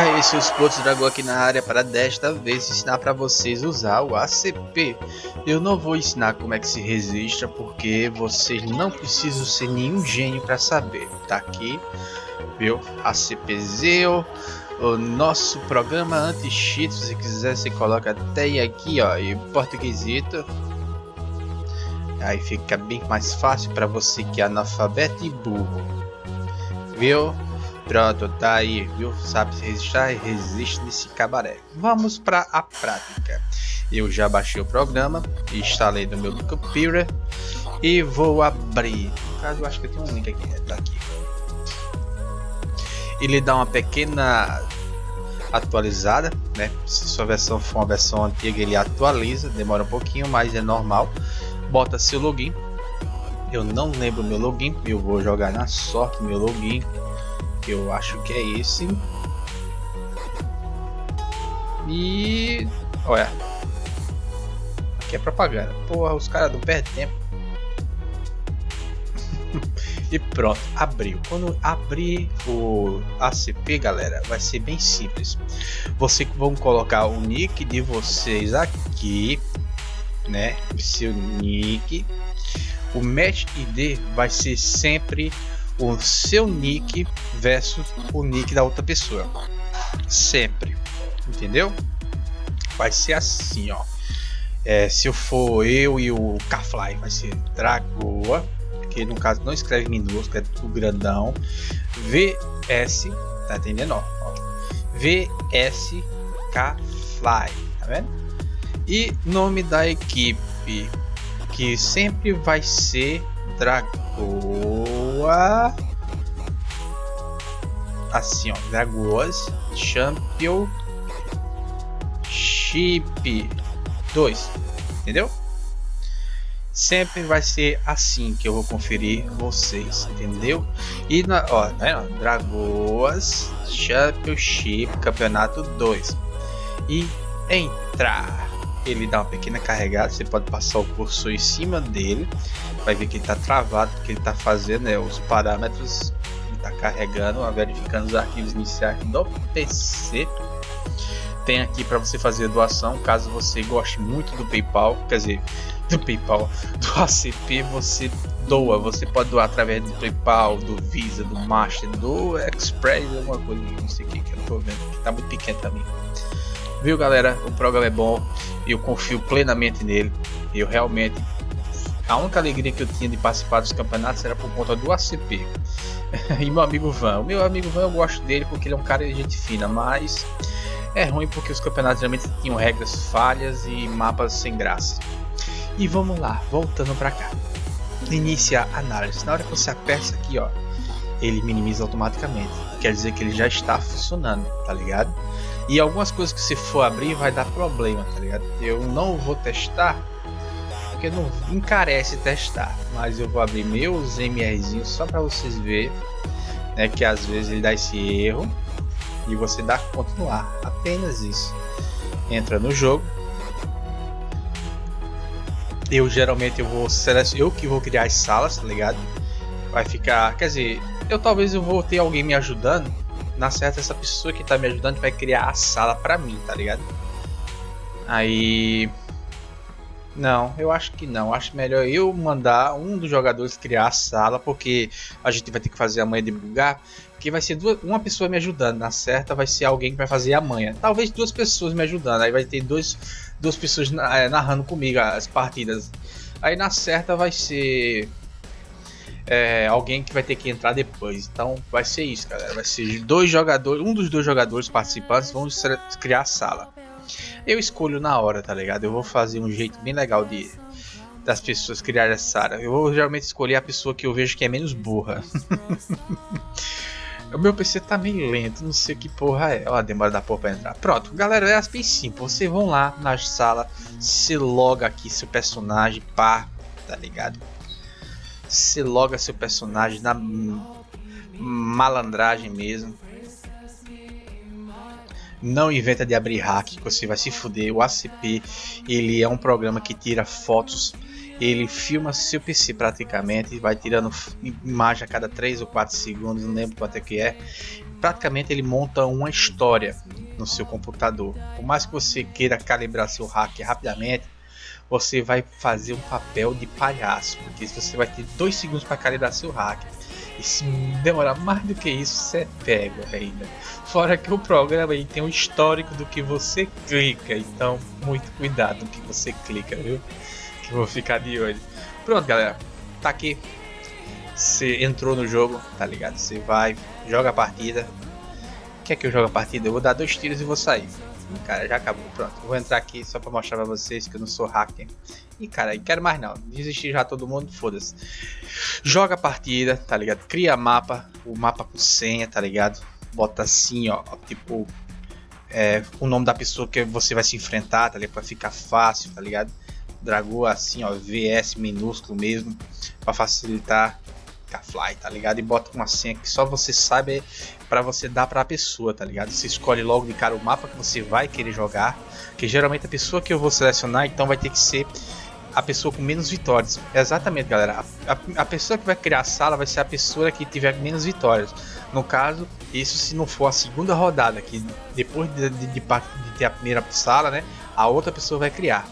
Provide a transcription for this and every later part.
E aí, seus putos dragão aqui na área para desta vez ensinar para vocês usar o ACP. Eu não vou ensinar como é que se registra porque vocês não precisam ser nenhum gênio para saber. Tá aqui, viu? ACPzeu, o nosso programa anti-cheat, se quiser você coloca até aqui, ó, em portuguesito. Aí fica bem mais fácil para você que é analfabeto e burro. Viu? Pronto, tá aí, viu? Sabe se resistir, resiste nesse cabaré. Vamos para a prática. Eu já baixei o programa, instalei no meu computer e vou abrir. No caso, eu acho que tem um link aqui, né? tá aqui. Ele dá uma pequena atualizada, né? Se sua versão for uma versão antiga, ele atualiza, demora um pouquinho, mas é normal. Bota seu login. Eu não lembro meu login, eu vou jogar na sorte meu login que eu acho que é esse. E olha, aqui é propaganda. Porra, os caras não perdem tempo. e pronto, abriu. Quando abrir o ACP, galera, vai ser bem simples. Vocês vão colocar o nick de vocês aqui, né? Seu nick. O match ID vai ser sempre o seu nick versus o nick da outra pessoa. Sempre. Entendeu? Vai ser assim, ó. É, se eu for eu e o Kafly, vai ser Dragoa, que no caso não escreve minúsculo, é tudo grandão. VS, tá entendendo? Ó. VS Kafly, tá vendo? E nome da equipe, que sempre vai ser Dragoa assim, ó, Dragoas Championship 2, entendeu? Sempre vai ser assim que eu vou conferir vocês, entendeu? E na, ó, né, Dragoas Championship Campeonato 2 e entrar. Ele dá uma pequena carregada, você pode passar o cursor em cima dele, vai ver que ele está travado, porque ele está fazendo né, os parâmetros está carregando, verificando os arquivos iniciais do PC. Tem aqui para você fazer doação, caso você goste muito do PayPal, quer dizer, do PayPal, do ACP, você doa. Você pode doar através do PayPal, do Visa, do Master, do Express, alguma coisa, não sei o que, que eu tô vendo, que tá muito pequeno também. Viu, galera? O programa é bom eu confio plenamente nele. Eu realmente a única alegria que eu tinha de participar dos campeonatos era por conta do ACP. e meu amigo Van. O meu amigo Van eu gosto dele porque ele é um cara de gente fina, mas é ruim porque os campeonatos geralmente tinham regras falhas e mapas sem graça. E vamos lá, voltando para cá. Iniciar análise. Na hora que você aperta aqui, ó, ele minimiza automaticamente. Quer dizer que ele já está funcionando, tá ligado? E algumas coisas que se for abrir vai dar problema, tá ligado? Eu não vou testar porque não encarece testar, mas eu vou abrir meus MRzinhos só para vocês verem, né, que às vezes ele dá esse erro e você dá continuar, apenas isso. Entra no jogo. Eu geralmente eu vou selecionar, eu que vou criar as salas, tá ligado? Vai ficar, quer dizer, eu talvez eu vou ter alguém me ajudando. Na certa essa pessoa que tá me ajudando vai criar a sala para mim, tá ligado? Aí não, eu acho que não. Acho melhor eu mandar um dos jogadores criar a sala, porque a gente vai ter que fazer a manha de bugar. Que vai ser duas, uma pessoa me ajudando, na certa vai ser alguém que vai fazer a manha. Talvez duas pessoas me ajudando, aí vai ter dois, duas pessoas é, narrando comigo as partidas. Aí na certa vai ser é, alguém que vai ter que entrar depois. Então vai ser isso, galera. Vai ser dois jogadores, um dos dois jogadores participantes vão criar a sala. Eu escolho na hora, tá ligado? Eu vou fazer um jeito bem legal de das pessoas criarem essa área. Eu vou geralmente escolher a pessoa que eu vejo que é menos burra. o meu PC tá meio lento, não sei que porra é. Ó, a demora da porra pra entrar. Pronto, galera, é bem simples. Vocês vão lá na sala, se loga aqui seu personagem, pá, tá ligado? Se loga seu personagem na malandragem mesmo. Não inventa de abrir hack, que você vai se fuder. O ACP, ele é um programa que tira fotos, ele filma seu PC praticamente, vai tirando imagem a cada 3 ou 4 segundos, não lembro quanto é que é. praticamente ele monta uma história no seu computador. Por mais que você queira calibrar seu hack rapidamente, você vai fazer um papel de palhaço, porque você vai ter dois segundos para calibrar seu hack. E se demorar mais do que isso, você é pego ainda. Fora que o programa aí tem um histórico do que você clica, então muito cuidado no que você clica, viu? Que eu vou ficar de olho. Pronto, galera, tá aqui. Você entrou no jogo, tá ligado? Você vai, joga a partida. Quer que eu jogue a partida? Eu vou dar dois tiros e vou sair. Cara, já acabou. Pronto, vou entrar aqui só pra mostrar pra vocês que eu não sou hacker. E cara, não quero mais não. Desistir já todo mundo, foda-se. Joga a partida, tá ligado? Cria mapa, o mapa com senha, tá ligado? Bota assim, ó, tipo é, o nome da pessoa que você vai se enfrentar, tá ligado? Pra ficar fácil, tá ligado? Dragou assim, ó, VS minúsculo mesmo, para facilitar fly, tá ligado? E bota uma senha que só você sabe para você dar para a pessoa, tá ligado? Você escolhe logo de cara o mapa que você vai querer jogar, que geralmente a pessoa que eu vou selecionar, então vai ter que ser a pessoa com menos vitórias. Exatamente, galera. A, a, a, pessoa que vai criar a sala vai ser a pessoa que tiver menos vitórias. No caso, isso se não for a segunda rodada, que depois de, de, de, de ter a primeira sala, né? A outra pessoa vai criar.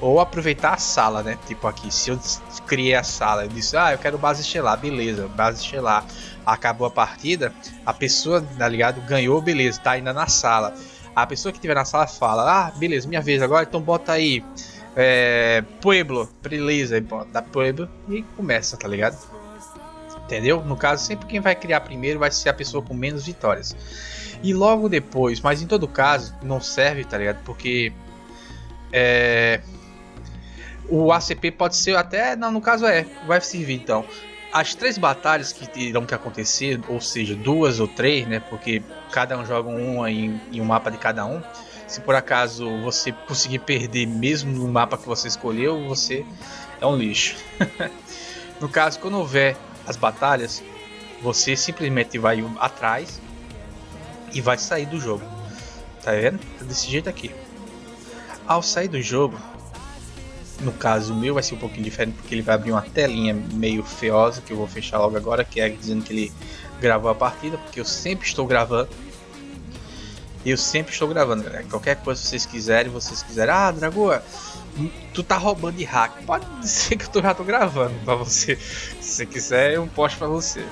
Ou aproveitar a sala, né? Tipo aqui, se eu criei a sala, eu disse, ah, eu quero base estelar, beleza, base estelar. Acabou a partida, a pessoa, tá ligado? Ganhou, beleza, tá ainda na sala. A pessoa que tiver na sala fala, ah, beleza, minha vez agora, então bota aí é, Pueblo, beleza, da Pueblo e começa, tá ligado? Entendeu? No caso, sempre quem vai criar primeiro vai ser a pessoa com menos vitórias. E logo depois, mas em todo caso, não serve, tá ligado? Porque é, o ACP pode ser até, não, no caso é, vai servir então. As três batalhas que irão que acontecer, ou seja, duas ou três, né? Porque cada um joga uma em, em um mapa de cada um se por acaso você conseguir perder mesmo no mapa que você escolheu, você é um lixo. no caso, quando houver as batalhas, você simplesmente vai atrás e vai sair do jogo. Tá vendo? Tá desse jeito aqui. Ao sair do jogo, no caso meu vai ser um pouquinho diferente porque ele vai abrir uma telinha meio feiosa que eu vou fechar logo agora, que é dizendo que ele gravou a partida, porque eu sempre estou gravando eu sempre estou gravando, galera. Qualquer coisa vocês quiserem, vocês quiserem, ah, Dragoa, tu tá roubando de hack. Pode dizer que eu já tô gravando pra você. Se você quiser, eu posto pra você.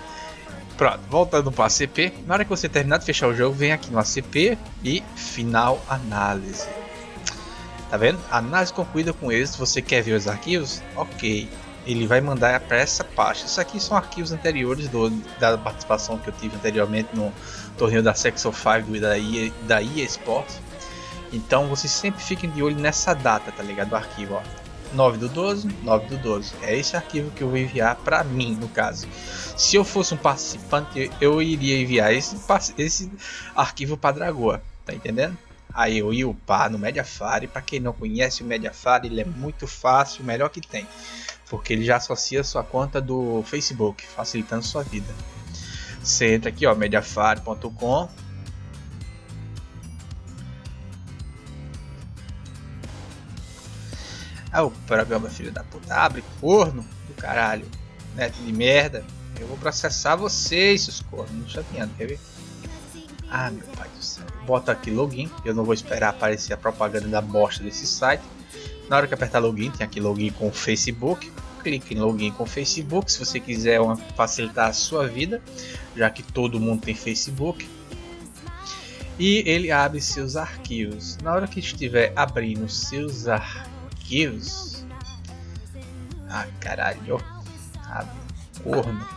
Pronto, voltando para ACP. Na hora que você terminar de fechar o jogo, vem aqui no ACP e final análise. Tá vendo? Análise concluída com êxito. Você quer ver os arquivos? Ok. Ele vai mandar para essa pasta. Isso aqui são arquivos anteriores do, da participação que eu tive anteriormente no, torneio da Section 5 da EA, da EA Sports. Então vocês sempre fiquem de olho nessa data, tá ligado? Do arquivo, ó. 9 do 12, 9 do 12. É esse arquivo que eu vou enviar para mim, no caso. Se eu fosse um participante, eu iria enviar esse, esse arquivo para Dragoa, tá entendendo? Aí eu ia upar no Mediafire. Para quem não conhece o Mediafire, ele é muito fácil, o melhor que tem. Porque ele já associa sua conta do Facebook, facilitando sua vida. Você entra aqui, ó, mediafire.com. Ah, o programa filho da puta, abre corno do caralho, neto de merda. Eu vou processar vocês, seus cornos, não chateando, quer ver? Ah, meu pai Bota aqui login, eu não vou esperar aparecer a propaganda da bosta desse site. Na hora que apertar login, tem aqui login com Facebook clique em login com Facebook se você quiser uma, facilitar a sua vida, já que todo mundo tem Facebook. E ele abre seus arquivos. Na hora que estiver abrindo seus arquivos, ah caralho, abre corno.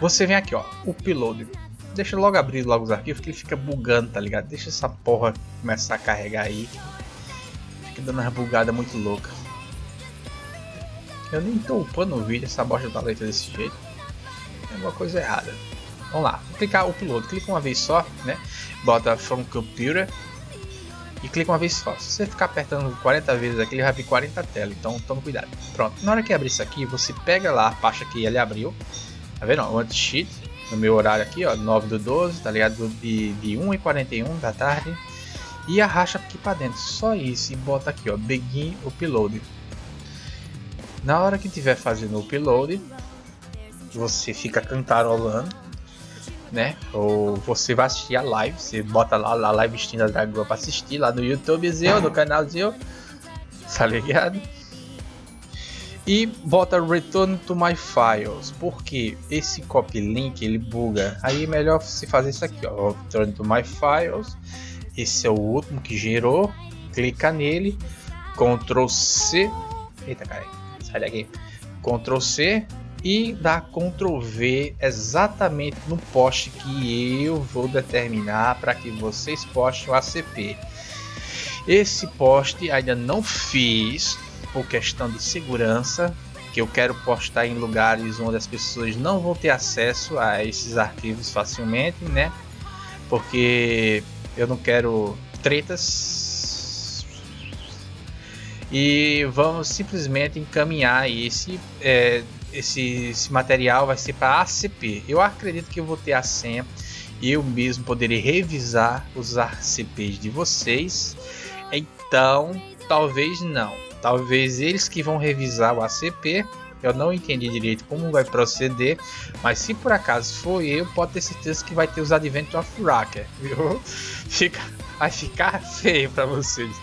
Você vem aqui, ó, upload. Deixa logo abrir logo os arquivos que ele fica bugando, tá ligado? Deixa essa porra começar a carregar aí. Fica dando uma bugada muito louca. Eu nem tô upando o vídeo, essa bosta da letra desse jeito. É uma coisa errada. Vamos lá, vou clicar piloto, clica uma vez só, né? Bota from computer e clica uma vez só. Se você ficar apertando 40 vezes aqui, ele vai abrir 40 telas, então tome cuidado. Pronto, na hora que abrir isso aqui, você pega lá a pasta que ele abriu, tá vendo? O anti-cheat, no meu horário aqui, ó, 9 do 12, tá ligado? De, de 1 e 41 da tarde. E arracha aqui para dentro, só isso, e bota aqui, ó, begin upload. Na hora que estiver fazendo o upload, você fica cantarolando né? Ou você vai assistir a live, você bota lá a live Steam da Dragoa pra assistir lá no YouTubezinho, no canalzinho, tá ligado? E bota Return to my files, porque esse copy link ele buga. Aí é melhor você fazer isso aqui, ó, Return to my files. Esse é o último que gerou. Clica nele, Ctrl C. Eita, cara, sai daqui. Ctrl C e dá Ctrl V exatamente no post que eu vou determinar para que vocês postem o ACP. Esse post ainda não fiz, por questão de segurança, que eu quero postar em lugares onde as pessoas não vão ter acesso a esses arquivos facilmente, né? Porque eu não quero tretas. E vamos simplesmente encaminhar esse, é, esse, esse material vai ser para ACP. Eu acredito que eu vou ter a senha e eu mesmo poderei revisar os ACPs de vocês. Então, talvez não Talvez eles que vão revisar o ACP. Eu não entendi direito como vai proceder, mas se por acaso for eu, pode ter certeza que vai ter os Advent of Racker, viu? Fica, vai ficar feio para vocês.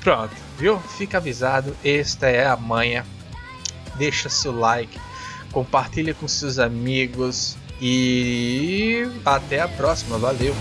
Pronto, viu? Fica avisado, esta é a manha. Deixa seu like, compartilha com seus amigos e até a próxima. Valeu!